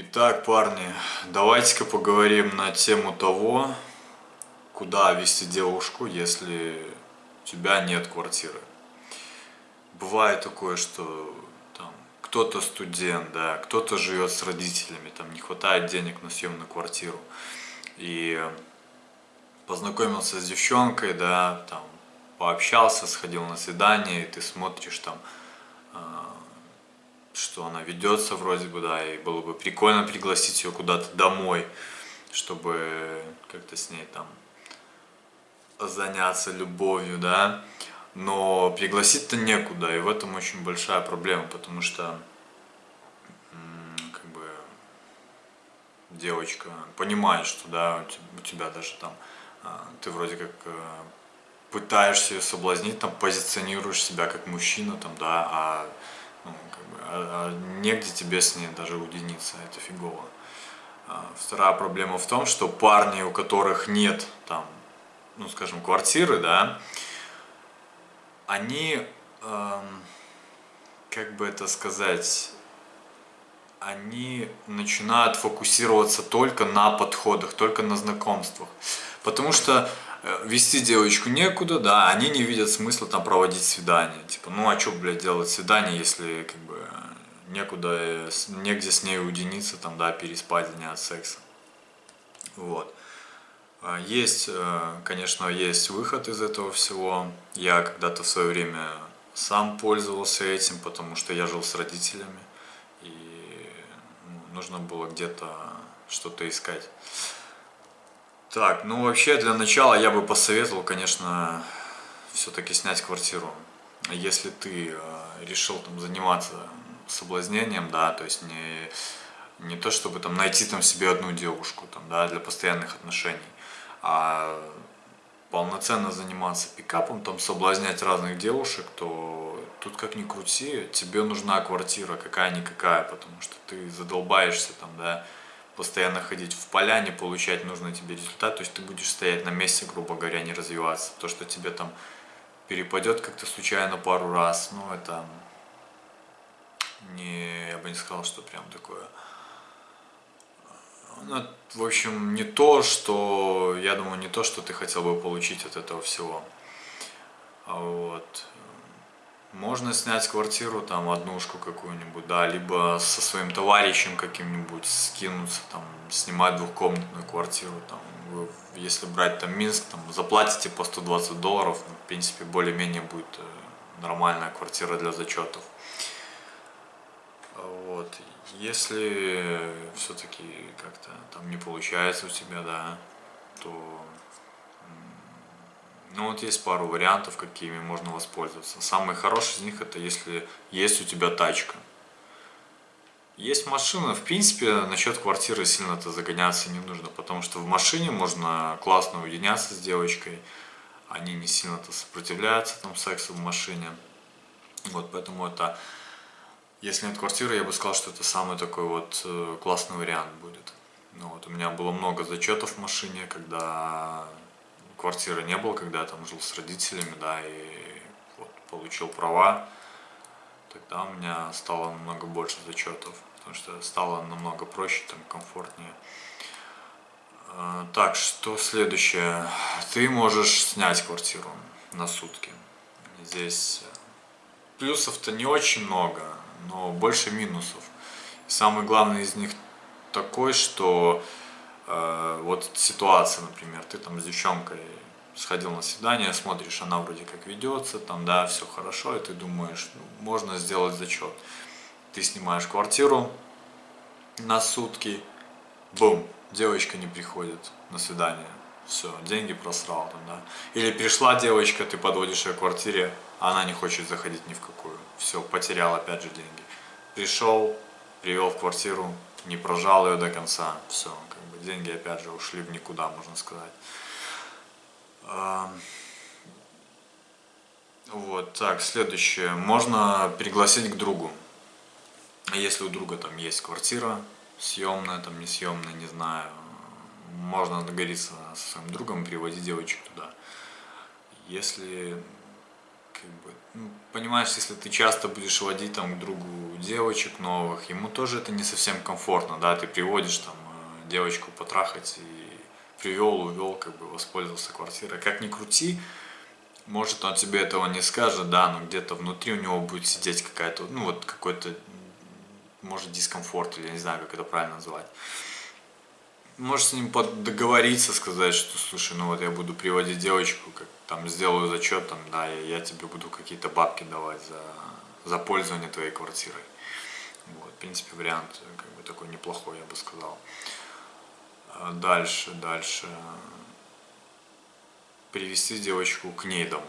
Итак, парни, давайте-ка поговорим на тему того, куда вести девушку, если у тебя нет квартиры. Бывает такое, что кто-то студент, да, кто-то живет с родителями, там не хватает денег на съемную квартиру. И познакомился с девчонкой, да, там пообщался, сходил на свидание, и ты смотришь там а, что она ведется вроде бы, да, и было бы прикольно пригласить ее куда-то домой, чтобы как-то с ней там заняться любовью, да, но пригласить-то некуда, и в этом очень большая проблема, потому что как бы девочка понимает, что да, у тебя даже там, а, ты вроде как э, пытаешься ее соблазнить, там позиционируешь себя как мужчина, там, да, а ну, как бы, а, а негде тебе с ней даже уединиться, это фигово. А, вторая проблема в том, что парни, у которых нет там, ну скажем, квартиры, да, они, эм, как бы это сказать, они начинают фокусироваться только на подходах, только на знакомствах. Потому что вести девочку некуда, да, они не видят смысла там проводить свидание. Типа, ну а что, блядь, делать свидание, если как бы некуда, э, негде с ней уединиться, там, да, переспать, заняться сексом. Вот. А есть, э, конечно, есть выход из этого всего. Я когда-то в свое время сам пользовался этим, потому что я жил с родителями, и ну, нужно было где-то что-то искать. Так, ну вообще для начала я бы посоветовал, конечно, все-таки снять квартиру. Если ты э, решил там заниматься соблазнением, да, то есть не, не то чтобы там найти там себе одну девушку там, да, для постоянных отношений, а полноценно заниматься пикапом, там соблазнять разных девушек, то тут как ни крути, тебе нужна квартира какая-никакая, потому что ты задолбаешься там, да, постоянно ходить в поляне, получать нужный тебе результат, то есть ты будешь стоять на месте, грубо говоря, не развиваться. То, что тебе там перепадет как-то случайно пару раз, ну это не, я бы не сказал, что прям такое. Ну, в общем, не то, что, я думаю, не то, что ты хотел бы получить от этого всего. А вот. Можно снять квартиру, там, однушку какую-нибудь, да, либо со своим товарищем каким-нибудь скинуться, там, снимать двухкомнатную квартиру, там, вы, если брать там Минск, там, заплатите по 120 долларов, ну, в принципе, более-менее будет э, нормальная квартира для зачетов. Вот, если все-таки как-то там не получается у тебя, да, то ну вот есть пару вариантов, какими можно воспользоваться. Самый хороший из них это если есть у тебя тачка. Есть машина, в принципе, насчет квартиры сильно-то загоняться не нужно, потому что в машине можно классно уединяться с девочкой, они не сильно-то сопротивляются там сексу в машине. Вот, поэтому это, если нет квартиры, я бы сказал, что это самый такой вот э, классный вариант будет. Ну, вот, у меня было много зачетов в машине, когда квартиры не было, когда я там жил с родителями, да, и вот, получил права, тогда у меня стало намного больше зачетов, потому что стало намного проще, там, комфортнее. А, так, что следующее? Ты можешь снять квартиру на сутки. Здесь плюсов-то не очень много, но больше минусов. Самый главный из них такой, что Э, вот ситуация, например, ты там с девчонкой сходил на свидание, смотришь, она вроде как ведется, там, да, все хорошо, и ты думаешь, ну, можно сделать зачет. Ты снимаешь квартиру на сутки, бум, девочка не приходит на свидание, все, деньги просрал там, да. Или пришла девочка, ты подводишь ее к квартире, а она не хочет заходить ни в какую, все, потерял опять же деньги. Пришел, привел в квартиру, не прожал ее до конца, все, деньги опять же ушли в никуда, можно сказать. Вот, так, следующее. Можно пригласить к другу. Если у друга там есть квартира, съемная, там не съемная, не знаю, можно договориться со своим другом, приводить девочек туда. Если как бы, ну, понимаешь, если ты часто будешь водить там к другу девочек новых, ему тоже это не совсем комфортно, да, ты приводишь там девочку потрахать и привел, увел, как бы воспользовался квартирой. Как ни крути, может он тебе этого не скажет, да, но где-то внутри у него будет сидеть какая-то, ну вот какой-то, может дискомфорт, или я не знаю, как это правильно назвать можешь с ним договориться, сказать, что, слушай, ну вот я буду приводить девочку, как там сделаю зачет, там, да, я, я тебе буду какие-то бабки давать за, за пользование твоей квартирой. Вот, в принципе, вариант как бы такой неплохой, я бы сказал. Дальше, дальше. Привести девочку к ней домой.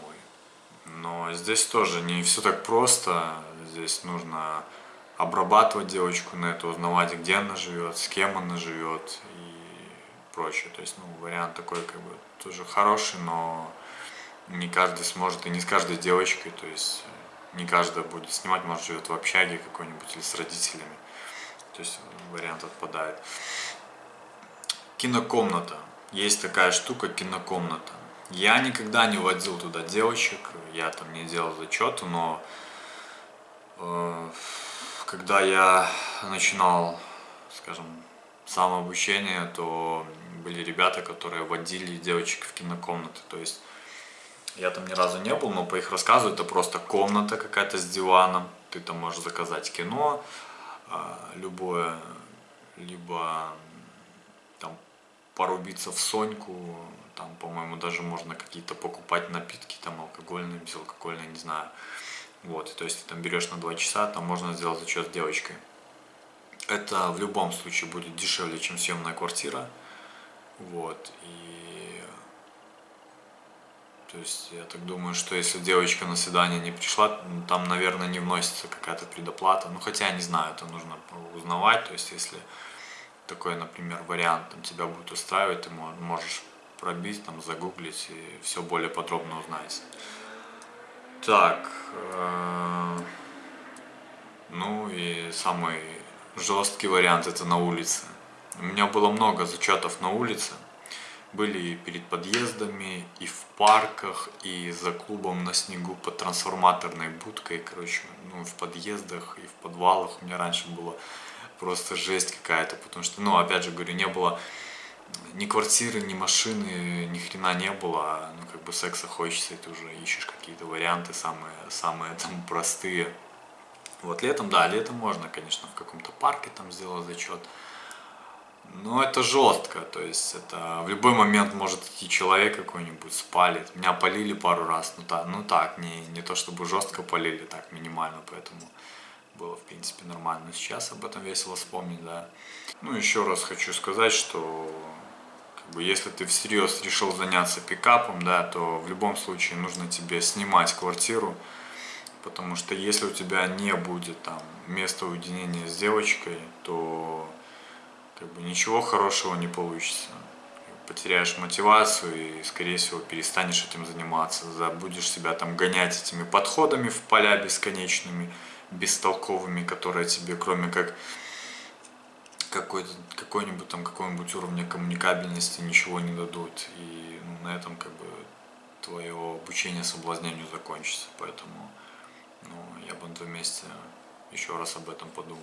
Но здесь тоже не все так просто. Здесь нужно обрабатывать девочку на это, узнавать, где она живет, с кем она живет прочее. То есть, ну, вариант такой, как бы, тоже хороший, но не каждый сможет, и не с каждой девочкой, то есть, не каждая будет снимать, может, живет в общаге какой-нибудь или с родителями. То есть, вариант отпадает. Кинокомната. Есть такая штука, кинокомната. Я никогда не водил туда девочек, я там не делал зачеты, но э, когда я начинал, скажем, самообучение, то были ребята, которые водили девочек в кинокомнаты. То есть я там ни разу не был, но по их рассказу это просто комната какая-то с диваном. Ты там можешь заказать кино а, любое, либо порубиться в Соньку, там, по-моему, даже можно какие-то покупать напитки, там, алкогольные, безалкогольные, не знаю. Вот, то есть ты там берешь на два часа, там можно сделать зачет с девочкой. Это в любом случае будет дешевле, чем съемная квартира. Вот, и... То есть, я так думаю, что если девочка на свидание не пришла, там, наверное, не вносится какая-то предоплата. Ну, хотя, не знаю, это нужно узнавать. То есть, если такой, например, вариант там, тебя будет устраивать, ты можешь пробить, там, загуглить и все более подробно узнать. Так, э, ну и самый жесткий вариант это на улице. У меня было много зачетов на улице. Были и перед подъездами, и в парках, и за клубом на снегу под трансформаторной будкой. Короче, ну, в подъездах и в подвалах у меня раньше было просто жесть какая-то. Потому что, ну, опять же говорю, не было ни квартиры, ни машины, ни хрена не было. Ну, как бы секса хочется, и ты уже ищешь какие-то варианты самые, самые там простые. Вот летом, да, летом можно, конечно, в каком-то парке там сделать зачет. Ну, это жестко, то есть это в любой момент может идти человек какой-нибудь спалит. Меня полили пару раз, ну так, ну так, не, не то чтобы жестко полили, так минимально, поэтому было в принципе нормально. Но сейчас об этом весело вспомнить, да. Ну, еще раз хочу сказать, что как бы, если ты всерьез решил заняться пикапом, да, то в любом случае нужно тебе снимать квартиру, потому что если у тебя не будет там места уединения с девочкой, то как бы ничего хорошего не получится. Потеряешь мотивацию и, скорее всего, перестанешь этим заниматься. Забудешь себя там гонять этими подходами в поля бесконечными, бестолковыми, которые тебе, кроме как какой-нибудь там какой-нибудь уровня коммуникабельности ничего не дадут. И ну, на этом как бы твое обучение соблазнению закончится. Поэтому ну, я бы на том месте еще раз об этом подумал.